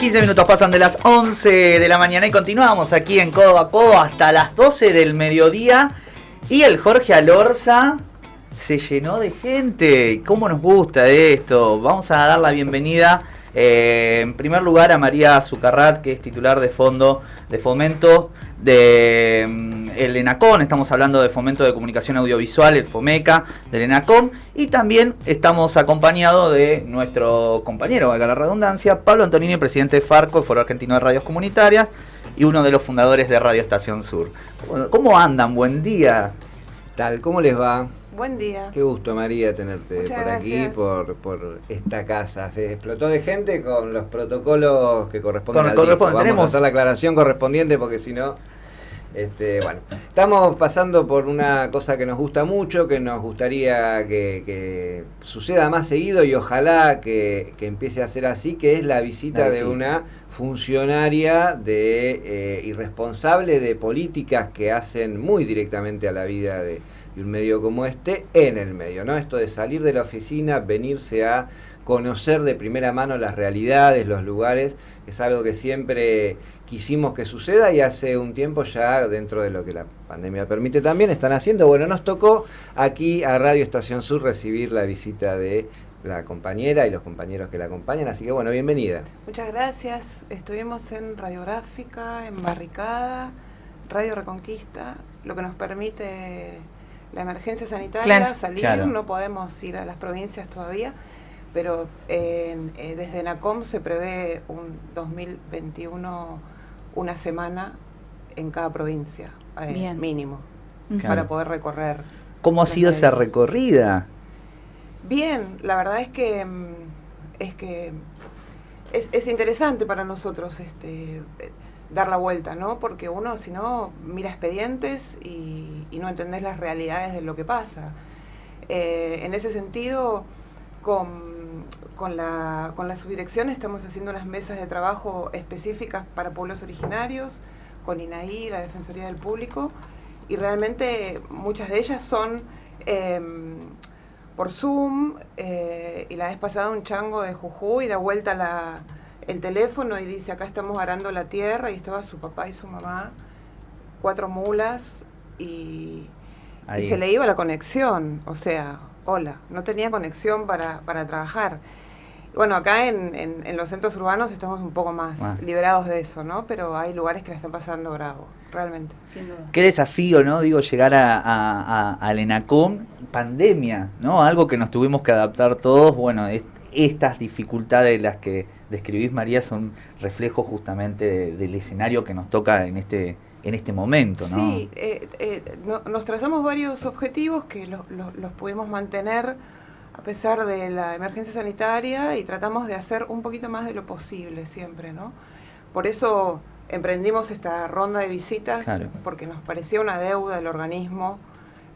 15 minutos pasan de las 11 de la mañana y continuamos aquí en Codo a Codo hasta las 12 del mediodía. Y el Jorge Alorza se llenó de gente. ¿Cómo nos gusta esto? Vamos a dar la bienvenida eh, en primer lugar a María Zucarrat, que es titular de fondo de fomento de mm, el ENACON, estamos hablando de fomento de comunicación audiovisual, el FOMECA del ENACON, y también estamos acompañados de nuestro compañero, valga la redundancia, Pablo Antonini, presidente de FARCO, el Foro Argentino de Radios Comunitarias, y uno de los fundadores de Radio Estación Sur. ¿Cómo andan? Buen día. ¿cómo les va? Buen día. Qué gusto, María, tenerte por aquí, por, por esta casa. Se explotó de gente con los protocolos que corresponden al Vamos a hacer la aclaración correspondiente porque si no... Este, bueno, estamos pasando por una cosa que nos gusta mucho, que nos gustaría que, suceda más seguido y ojalá que, empiece a ser así, que es la visita de una funcionaria de eh, irresponsable de políticas que hacen muy directamente a la vida de, un medio como este en el medio, ¿no? Esto de salir de la oficina, venirse a conocer de primera mano las realidades, los lugares, es algo que siempre quisimos que suceda y hace un tiempo ya dentro de lo que la pandemia permite también están haciendo. Bueno, nos tocó aquí a Radio Estación Sur recibir la visita de la compañera y los compañeros que la acompañan, así que bueno, bienvenida. Muchas gracias. Estuvimos en Radiográfica, en Barricada, Radio Reconquista, lo que nos permite la emergencia sanitaria, salir, no podemos ir a las provincias todavía pero eh, desde NACOM se prevé un 2021 una semana en cada provincia, eh, mínimo, para poder recorrer. ¿Cómo ha sido esa recorrida? Bien, la verdad es que mm, es que es, interesante para nosotros este dar la vuelta, ¿no? Porque uno, si no, mira expedientes y, no entendés las realidades de lo que pasa. Eh, en ese sentido, con con la, con subdirección estamos haciendo unas mesas de trabajo específicas para pueblos originarios, con INAI, la Defensoría del Público, y realmente muchas de ellas son em, por Zoom, eh, y la vez pasada un chango de Jujuy da vuelta la, el teléfono y dice, acá estamos arando la tierra, y estaba su papá y su mamá, cuatro mulas, y, y se le iba la conexión, o sea, hola, no tenía conexión para, para trabajar. Bueno, acá en, en, los centros urbanos estamos un poco más liberados de eso, ¿no? Pero hay lugares que la están pasando bravo, realmente. Qué desafío, ¿no? Digo, llegar a, a, al ENACOM, pandemia, ¿no? Algo que nos tuvimos que adaptar todos. Bueno, estas dificultades de las que describís, María, son reflejos justamente del escenario que nos toca en este en este momento, ¿no? Sí, eh, eh, nos trazamos varios objetivos que los pudimos mantener a pesar de la emergencia sanitaria y tratamos de hacer un poquito más de lo posible siempre, ¿no? Por eso emprendimos esta ronda de visitas, porque nos parecía una deuda del organismo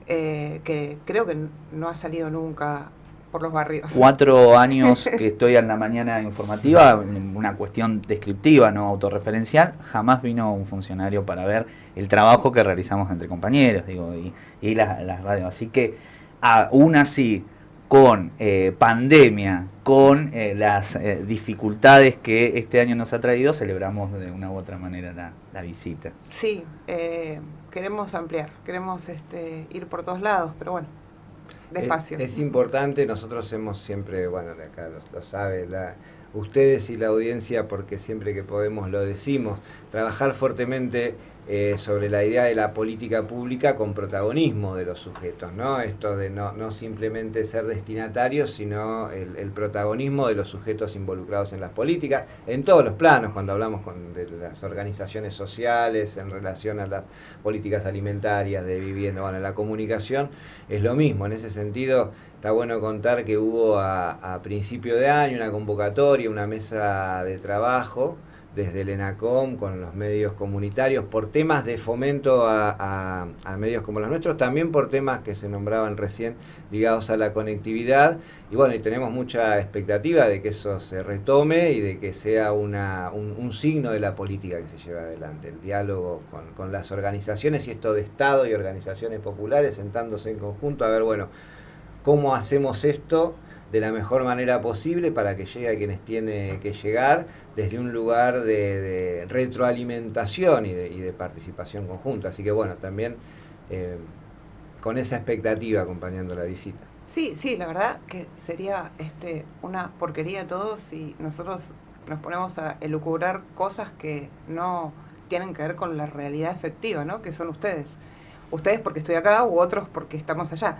eh, que creo que no ha salido nunca por los barrios. Cuatro años que estoy en la mañana informativa, una cuestión descriptiva, no autorreferencial, jamás vino un funcionario para ver el trabajo que realizamos entre compañeros, digo, y, y las la radios. Así que aún así, con eh, pandemia, con eh, las eh, dificultades que este año nos ha traído, celebramos de una u otra manera la, visita. Sí, queremos ampliar, queremos este, ir por todos lados, pero bueno, Es, importante, nosotros hemos siempre, bueno, acá lo, lo sabe, la, ustedes y la audiencia, porque siempre que podemos lo decimos, trabajar fuertemente eh, sobre la idea de la política pública con protagonismo de los sujetos, ¿no? Esto de no, simplemente ser destinatarios, sino el, protagonismo de los sujetos involucrados en las políticas, en todos los planos, cuando hablamos con, de las organizaciones sociales, en relación a las políticas alimentarias, de vivienda, bueno, la comunicación es lo mismo, en ese sentido está bueno contar que hubo a, principio de año una convocatoria, una mesa de trabajo, desde el ENACOM con los medios comunitarios por temas de fomento a, medios como los nuestros, también por temas que se nombraban recién ligados a la conectividad. Y bueno, y tenemos mucha expectativa de que eso se retome y de que sea un, signo de la política que se lleva adelante, el diálogo con las organizaciones y esto de Estado y organizaciones populares sentándose en conjunto a ver, bueno, cómo hacemos esto de la mejor manera posible para que llegue a quienes tiene que llegar, desde un lugar de, retroalimentación y de, participación conjunta. Así que bueno, también eh, con esa expectativa acompañando la visita. Sí, sí, la verdad que sería este, una porquería todo si nosotros nos ponemos a elucubrar cosas que no tienen que ver con la realidad efectiva, ¿no? Que son ustedes. Ustedes porque estoy acá u otros porque estamos allá.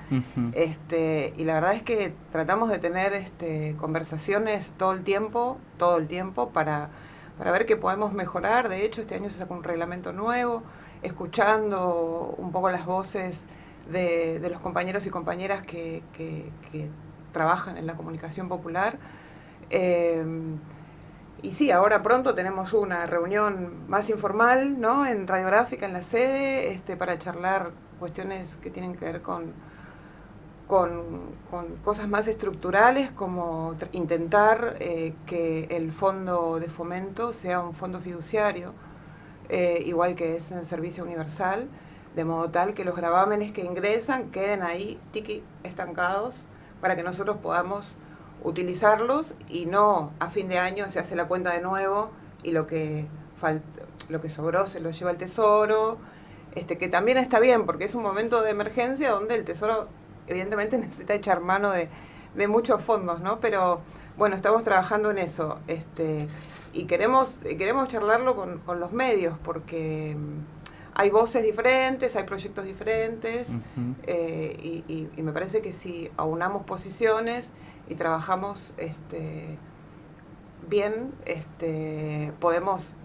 este, y la verdad es que tratamos de tener este, conversaciones todo el tiempo, todo el tiempo, para, para ver qué podemos mejorar. De hecho, este año se sacó un reglamento nuevo, escuchando un poco las voces de, los compañeros y compañeras que, trabajan en la comunicación popular. Eh, y sí, ahora pronto tenemos una reunión más informal, ¿no? En radiográfica, en la sede, este, para charlar cuestiones que tienen que ver con, con, cosas más estructurales, como intentar eh, que el fondo de fomento sea un fondo fiduciario, eh, igual que es en servicio universal, de modo tal que los gravámenes que ingresan queden ahí, tiki, estancados, para que nosotros podamos utilizarlos y no a fin de año se hace la cuenta de nuevo y lo que lo que sobró se lo lleva el tesoro, este que también está bien porque es un momento de emergencia donde el tesoro evidentemente necesita echar mano de, de muchos fondos, ¿no? Pero bueno, estamos trabajando en eso, este y queremos queremos charlarlo con, con los medios porque mm, hay voces diferentes, hay proyectos diferentes eh, y, y, me parece que si aunamos posiciones y trabajamos este, bien, este, podemos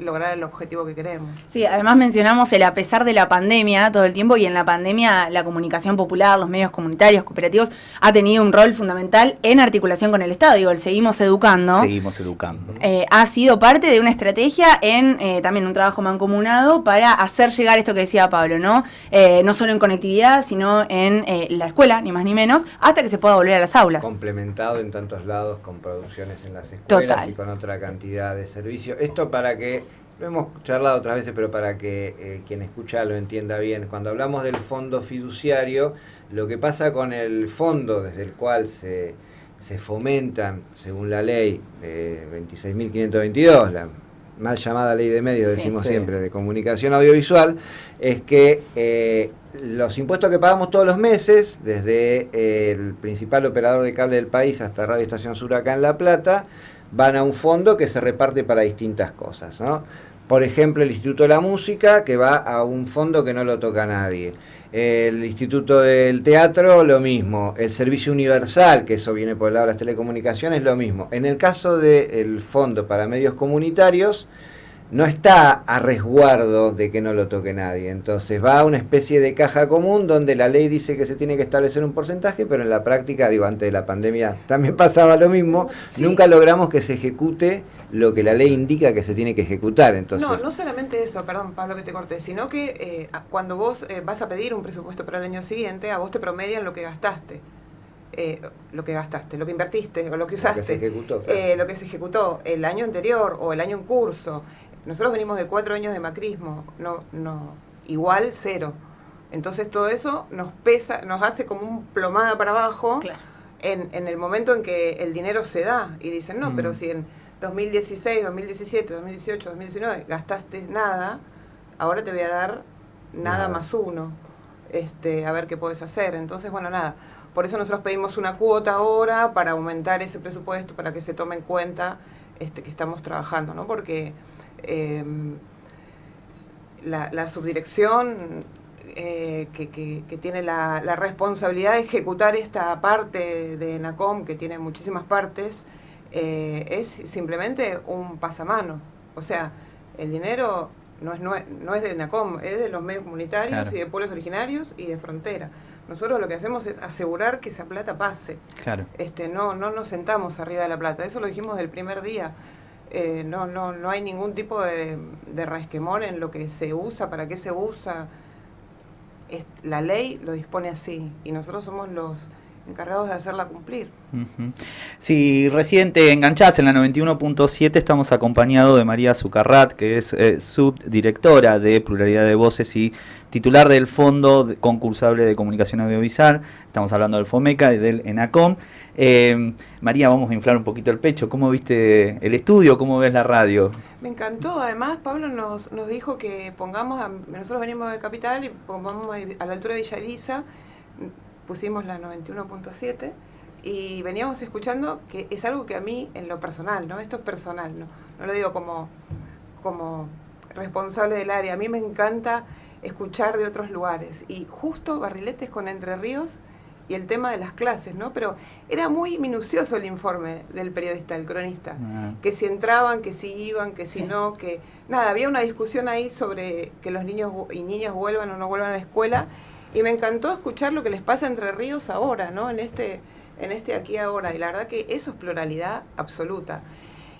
lograr el objetivo que queremos. Sí, además mencionamos el a pesar de la pandemia todo el tiempo y en la pandemia la comunicación popular, los medios comunitarios, cooperativos, ha tenido un rol fundamental en articulación con el Estado. Digo, el seguimos educando. Seguimos educando. Eh, ha sido parte de una estrategia en eh, también un trabajo mancomunado para hacer llegar esto que decía Pablo, ¿no? Eh, no solo en conectividad, sino en la escuela, ni más ni menos, hasta que se pueda volver a las aulas. Complementado en tantos lados con producciones en las escuelas y con otra cantidad de servicios. Esto para que lo hemos charlado otras veces, pero para que eh, quien escucha lo entienda bien. Cuando hablamos del fondo fiduciario, lo que pasa con el fondo desde el cual se, se fomentan, según la ley eh, 26.522, la mal llamada ley de medios, decimos siempre, de comunicación audiovisual, es que eh, los impuestos que pagamos todos los meses, desde eh, el principal operador de cable del país hasta Radio Estación Sur acá en La Plata, van a un fondo que se reparte para distintas cosas. ¿no? Por ejemplo, el Instituto de la Música, que va a un fondo que no lo toca nadie. El Instituto del Teatro, lo mismo. El Servicio Universal, que eso viene por el lado de las telecomunicaciones, lo mismo. En el caso del Fondo para Medios Comunitarios, no está a resguardo de que no lo toque nadie. Entonces va a una especie de caja común donde la ley dice que se tiene que establecer un porcentaje, pero en la práctica, digo, antes de la pandemia también pasaba lo mismo. Nunca logramos que se ejecute lo que la ley indica que se tiene que ejecutar. Entonces, no, no solamente eso, perdón Pablo que te corté, sino que eh, cuando vos eh, vas a pedir un presupuesto para el año siguiente, a vos te promedian lo que gastaste. Eh, lo que gastaste, lo que invertiste o lo que usaste, lo que, se ejecutó, lo que se ejecutó el año anterior o el año en curso, nosotros venimos de cuatro años de macrismo, no, no, igual cero. Entonces todo eso nos pesa, nos hace como un plomada para abajo en, en, el momento en que el dinero se da. Y dicen, no, pero mm. si en 2016, 2017, 2018, 2019 gastaste nada, ahora te voy a dar nada, más uno. Este, a ver qué puedes hacer. Entonces, bueno, nada. Por eso nosotros pedimos una cuota ahora para aumentar ese presupuesto, para que se tome en cuenta este, que estamos trabajando, ¿no? Porque Em, la, subdirección eh, que, tiene la, responsabilidad de ejecutar esta parte de NACOM, que tiene muchísimas partes, eh, es simplemente un pasamano. O sea, el dinero no es, no es, de NACOM, es de los medios comunitarios y de pueblos originarios y de frontera. Nosotros lo que hacemos es asegurar que esa plata pase. Claro. Este, no, no nos sentamos arriba de la plata. Eso lo dijimos del primer día. Eh, no, no, no hay ningún tipo de, de resquemor en lo que se usa, para qué se usa. la ley lo dispone así y nosotros somos los encargados de hacerla cumplir. Si recién te enganchás en la 91.7, estamos acompañados de María Zucarrat, que es eh, subdirectora de Pluralidad de Voces y titular del Fondo Concursable de Comunicación Audiovisual. Estamos hablando del FOMECA y del ENACOM. Eh, María, vamos a inflar un poquito el pecho. ¿Cómo viste el estudio? ¿Cómo ves la radio? Me encantó. Además, Pablo nos, nos dijo que pongamos, a- nosotros venimos de Capital y pongamos a, la altura de Villa Elisa, pusimos la 91.7 y veníamos escuchando que es algo que a mí, en lo personal, ¿no? Esto es personal, ¿no? No lo digo como, como responsable del área. A mí me encanta escuchar de otros lugares. Y justo Barriletes con Entre Ríos y el tema de las clases, ¿no? Pero era muy minucioso el informe del periodista, el cronista. Ah. Que si entraban, que si iban, que si Sí. no, que... Nada, había una discusión ahí sobre que los niños y niñas vuelvan o no vuelvan a la escuela. Y me encantó escuchar lo que les pasa Entre Ríos ahora, ¿no? En este, en este aquí ahora. Y la verdad que eso es pluralidad absoluta.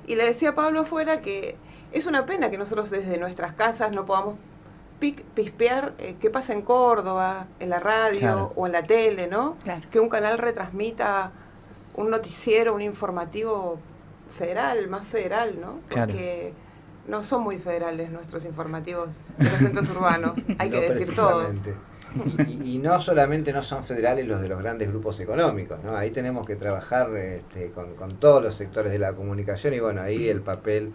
Y le decía a Pablo afuera que es una pena que nosotros desde nuestras casas no podamos pispear eh, qué pasa en Córdoba, en la radio Claro. o en la tele, ¿no? Claro. Que un canal retransmita un noticiero, un informativo federal, más federal, ¿no? Claro. Porque no son muy federales nuestros informativos de los centros urbanos, hay que No decir todo. Y, y- y no solamente no son federales los de los grandes grupos económicos, ¿no? Ahí tenemos que trabajar este, con, con todos los sectores de la comunicación y bueno, ahí el papel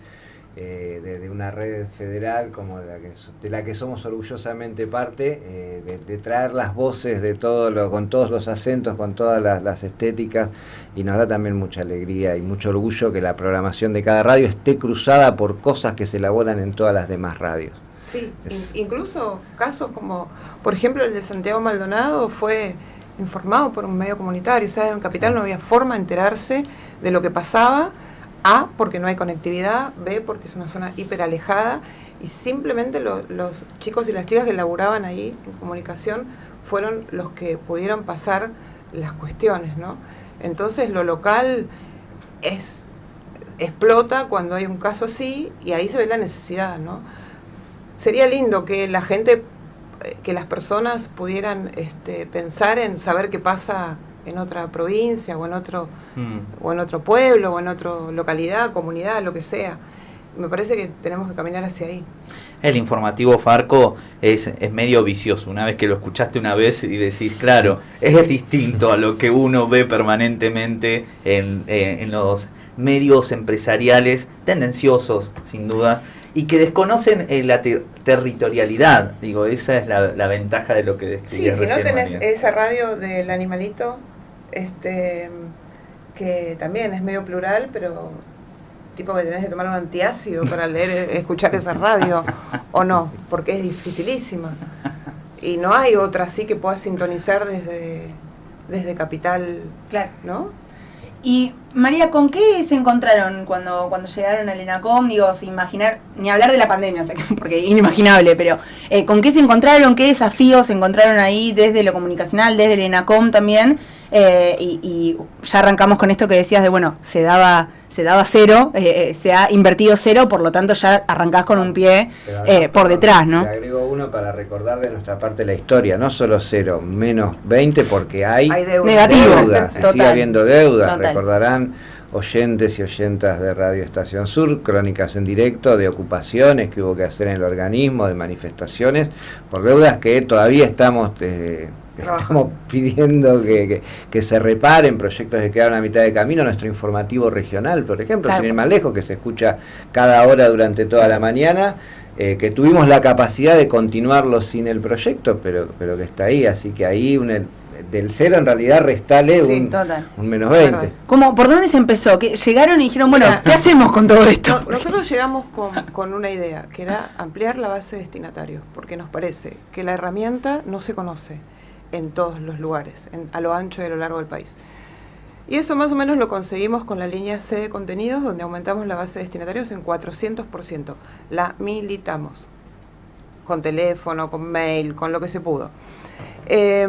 eh, de, de una red federal como la que, de la que somos orgullosamente parte, eh, de, de traer las voces de todo lo, con todos los acentos, con todas las, las estéticas y nos da también mucha alegría y mucho orgullo que la programación de cada radio esté cruzada por cosas que se elaboran en todas las demás radios. Sí, Es- incluso casos como, por ejemplo, el de Santiago Maldonado fue informado por un medio comunitario, o sea, en Capital no había forma de enterarse de lo que pasaba, A, porque no hay conectividad, B, porque es una zona hiper alejada, y simplemente lo- los chicos y las chicas que laburaban ahí en comunicación fueron los que pudieron pasar las cuestiones, ¿no? Entonces lo local es explota cuando hay un caso así y ahí se ve la necesidad, ¿no? Sería lindo que la gente, eh, que las personas pudieran este, pensar en saber qué pasa en otra provincia o en otro Mm. o en otro pueblo o en otra localidad, comunidad, lo que sea. Me parece que tenemos que caminar hacia ahí. El informativo Farco es, es medio vicioso. Una vez que lo escuchaste una vez y decís, claro, es distinto a lo que uno ve permanentemente en, eh, en los medios empresariales, tendenciosos, sin duda, y que desconocen eh, la ter- territorialidad. Digo, esa es la, la ventaja de lo que Sí, describías si no tenés María. esa radio del animalito, este que también es medio plural, pero tipo que tenés que tomar un antiácido para leer, escuchar esa radio, o no, porque es dificilísima. Y no hay otra así que puedas sintonizar desde, desde Capital, Claro. ¿no? Y María, ¿con qué se encontraron cuando, cuando llegaron al ENACOM? Digo, sin imaginar, ni hablar de la pandemia, porque inimaginable, pero eh, ¿con qué se encontraron? ¿Qué desafíos se encontraron ahí desde lo comunicacional, desde el ENACOM también? Eh, y, y ya arrancamos con esto que decías de, bueno, se daba, se daba cero, eh, eh, se ha invertido cero, por lo tanto ya arrancás con un pie eh, por detrás, ¿no? Le agrego uno para recordar de nuestra parte la historia, no solo cero, menos 20 porque hay, Hay deuda. Negativo. deudas, se sigue habiendo deudas, Total. recordarán oyentes y oyentas de Radio Estación Sur, crónicas en directo de ocupaciones que hubo que hacer en el organismo, de manifestaciones, por deudas que todavía estamos... eh. Estamos pidiendo que, que- que se reparen proyectos que quedaron a mitad de camino, nuestro informativo regional, por ejemplo, Claro. sin ir más lejos, que se escucha cada hora durante toda la mañana, eh, que tuvimos la capacidad de continuarlo sin el proyecto, pero, pero que está ahí, así que ahí un- el- del cero en realidad restale Sí, un, menos 20. Verdad. ¿Cómo, ¿Por dónde se empezó? ¿Que llegaron y dijeron, bueno, Mira, ¿qué hacemos con todo esto? No, nosotros llegamos con, con una idea, que era ampliar la base de destinatarios, porque nos parece que la herramienta no se conoce en todos los lugares, en- a lo ancho y a lo largo del país. Y eso más o menos lo conseguimos con la línea C de contenidos, donde aumentamos la base de destinatarios en 400%. La militamos, con teléfono, con mail, con lo que se pudo. Eh,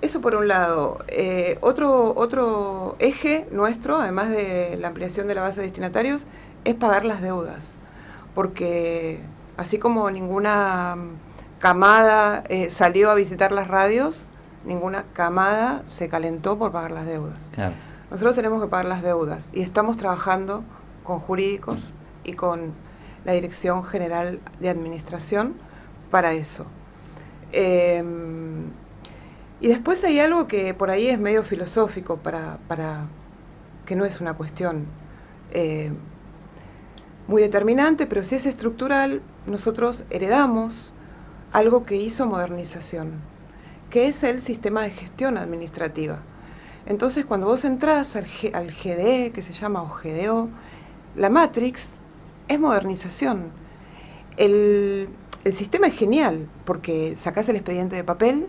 eso por un lado. Eh, otro, otro eje nuestro, además de la ampliación de la base de destinatarios, es pagar las deudas. Porque así como ninguna camada eh, salió a visitar las radios, ninguna camada se calentó por pagar las deudas. Claro. Nosotros tenemos que pagar las deudas y estamos trabajando con jurídicos y con la Dirección General de Administración para eso. Eh, Y después hay algo que por ahí es medio filosófico, para, para que no es una cuestión eh, muy determinante, pero si es estructural, nosotros heredamos algo que hizo modernización, que es el sistema de gestión administrativa. Entonces, cuando vos entrás al, al GDE, que se llama o GDO, la Matrix es modernización. El, el sistema es genial, porque sacás el expediente de papel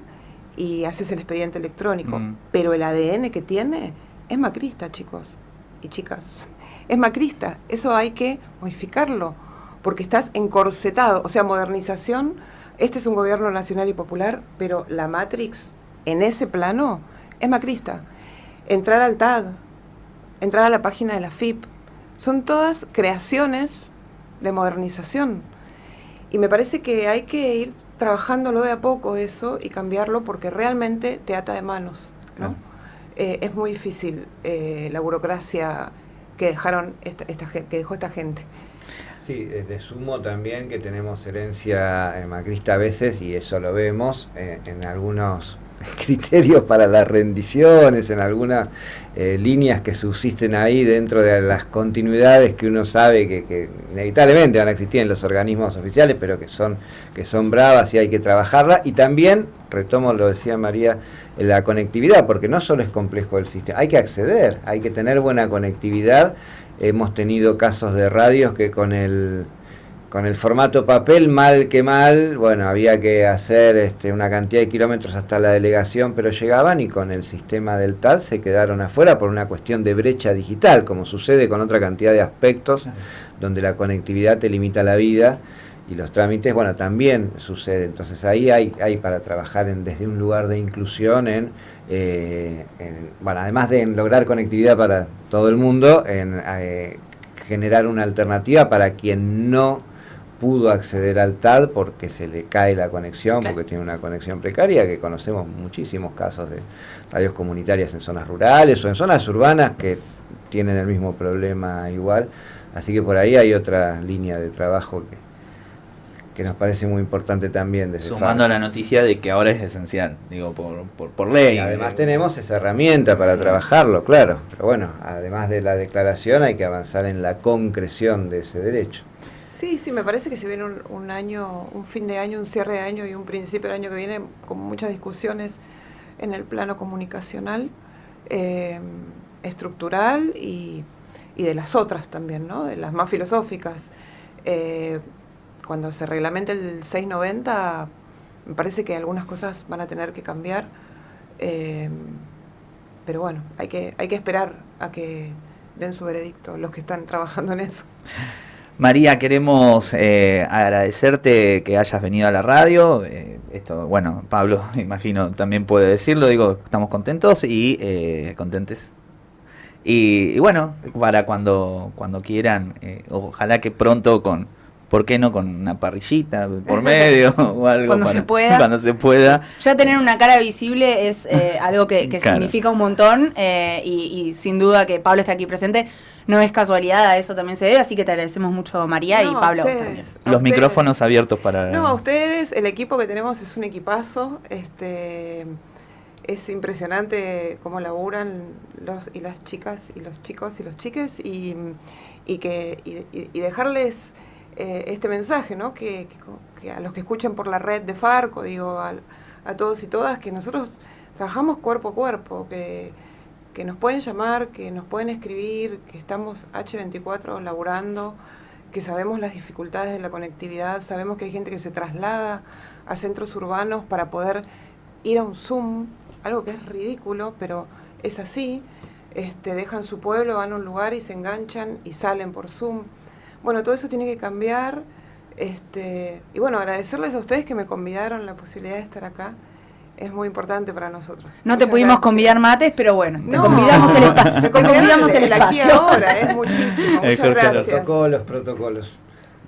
y haces el expediente electrónico, Mm. pero el ADN que tiene es macrista, chicos y chicas. Es macrista, eso hay que modificarlo, porque estás encorsetado, o sea, modernización, este es un gobierno nacional y popular, pero la Matrix en ese plano es macrista. Entrar al TAD, entrar a la página de la FIP, son todas creaciones de modernización. Y me parece que hay que ir trabajándolo de a poco eso y cambiarlo porque realmente te ata de manos. ¿no? Eh, es muy difícil eh, la burocracia que dejaron esta, esta que dejó esta gente. Sí, eh, de sumo también que tenemos herencia eh, macrista a veces y eso lo vemos eh, en algunos criterios para las rendiciones, en algunas eh, líneas que subsisten ahí dentro de las continuidades que uno sabe que, que inevitablemente van a existir en los organismos oficiales, pero que son, que son bravas y hay que trabajarlas. Y también, retomo lo decía María, eh, la conectividad, porque no solo es complejo el sistema, hay que acceder, hay que tener buena conectividad. Hemos tenido casos de radios que con el con el formato papel, mal que mal, bueno, había que hacer este, una cantidad de kilómetros hasta la delegación, pero llegaban y con el sistema del TAD se quedaron afuera por una cuestión de brecha digital, como sucede con otra cantidad de aspectos donde la conectividad te limita la vida y los trámites, bueno, también sucede. Entonces ahí hay, hay para trabajar en, desde un lugar de inclusión en, eh, en- bueno, además de en lograr conectividad para todo el mundo, en eh, generar una alternativa para quien no pudo acceder al TAD porque se le cae la conexión, Claro. porque tiene una conexión precaria, que conocemos muchísimos casos de radios comunitarias en zonas rurales o en zonas urbanas que tienen el mismo problema igual. Así que por ahí hay otra línea de trabajo que, que nos parece muy importante también desde Sumando a la noticia de que ahora es esencial, digo, por, por, por ley. Y además tenemos esa herramienta para Sí. trabajarlo, claro. Pero bueno, además de la declaración hay que avanzar en la concreción de ese derecho. Sí, sí, me parece que se viene un, un año, un fin de año, un cierre de año y un principio del año que viene con muchas discusiones en el plano comunicacional, eh, estructural y, y de las otras también, ¿no? De las más filosóficas. Eh, cuando se reglamente el 690, me parece que algunas cosas van a tener que cambiar. eh, pero bueno, hay que, hay que esperar a que den su veredicto los que están trabajando en eso. María, queremos eh, agradecerte que hayas venido a la radio. eh, esto, bueno, Pablo, imagino, también puede decirlo. Digo, estamos contentos y eh, contentes. Y, y bueno, para cuando, cuando quieran, eh, ojalá que pronto con, ¿por qué no con una parrillita por medio o algo? Cuando para- se pueda. Cuando se pueda. Ya tener una cara visible es eh, algo que, que Claro. significa un montón eh, y, y sin duda que Pablo esté aquí presente no es casualidad, a eso también se debe, así que te agradecemos mucho María y No, Pablo ustedes, también. Los ustedes. micrófonos abiertos para... No, a ustedes, el equipo que tenemos es un equipazo. Este, es impresionante cómo laburan los y las chicas y los chicos y los chiques y, y que y, y- y dejarles eh, este mensaje, ¿no? Que, a los que escuchen por la red de Farco, digo, al- a, todos y todas, que nosotros trabajamos cuerpo a cuerpo, que, que nos pueden llamar, que nos pueden escribir, que estamos H24 laburando, que sabemos las dificultades de la conectividad, sabemos que hay gente que se traslada a centros urbanos para poder ir a un Zoom, algo que es ridículo, pero es así. Este, dejan su pueblo, van a un lugar y se enganchan y salen por Zoom. Bueno, todo eso tiene que cambiar. Este, y bueno, agradecerles a ustedes que me convidaron la posibilidad de estar acá. Es muy importante para nosotros. No te pudimos gracias. convidar mates, pero bueno, te No, convidamos el, espa- me te convidaron convidamos el aquí espacio. ahora, es muchísimo. El Muchas gracias. Protocolos, protocolos.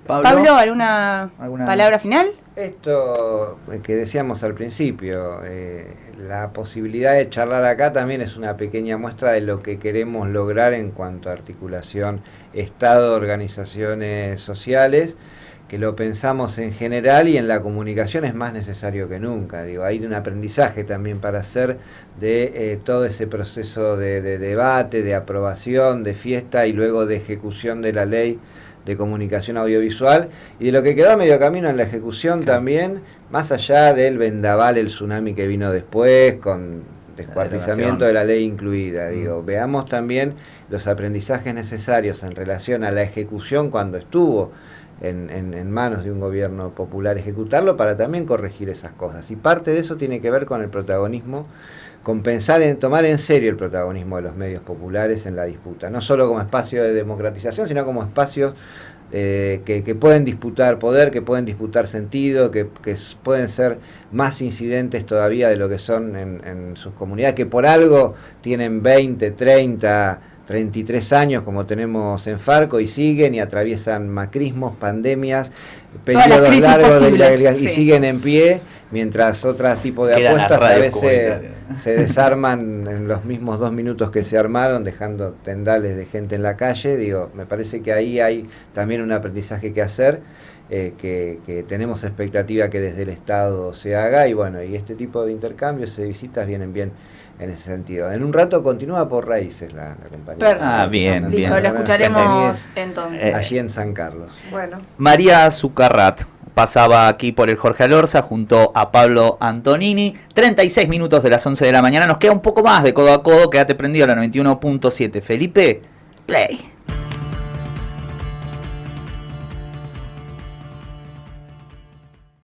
Pablo, ¿alguna, ¿Alguna- palabra final? Esto que decíamos al principio, eh, la posibilidad de charlar acá también es una pequeña muestra de lo que queremos lograr en cuanto a articulación Estado, organizaciones sociales, que lo pensamos en general y en la comunicación es más necesario que nunca. Digo, hay un aprendizaje también para hacer de eh, todo ese proceso de, debate, de aprobación, de fiesta y luego de ejecución de la ley de comunicación audiovisual y de lo que quedó a medio camino en la ejecución también, más allá del vendaval, el tsunami que vino después, con descuartizamiento de la ley incluida. Mm. Digo, veamos también los aprendizajes necesarios en relación a la ejecución cuando estuvo en, en, manos de un gobierno popular ejecutarlo para también corregir esas cosas. Y parte de eso tiene que ver con el protagonismo, con pensar en tomar en serio el protagonismo de los medios populares en la disputa, no solo como espacio de democratización, sino como espacios eh, que, pueden disputar poder, que pueden disputar sentido, que, pueden ser más incidentes todavía de lo que son en, en sus comunidades, que por algo tienen 20, 30 33 años como tenemos en Farco y siguen y atraviesan macrismos, pandemias, periodos largos de y siguen en pie, mientras otros tipos de apuestas a veces se desarman en los mismos dos minutos que se armaron, dejando tendales de gente en la calle. Digo, me parece que ahí hay también un aprendizaje que hacer. Eh, que, que, tenemos expectativa que desde el Estado se haga y bueno, y este tipo de intercambios y visitas vienen bien en ese sentido. En un rato continúa por raíces la, compañía. Ah, bien, bien. Listo, lo escucharemos entonces. Eh, allí en San Carlos. Bueno. María Zucarrat pasaba aquí por el Jorge Alorza junto a Pablo Antonini. 36 minutos de las 11 de la mañana. Nos queda un poco más de codo a codo. Quédate prendido a la 91.7. Felipe, play.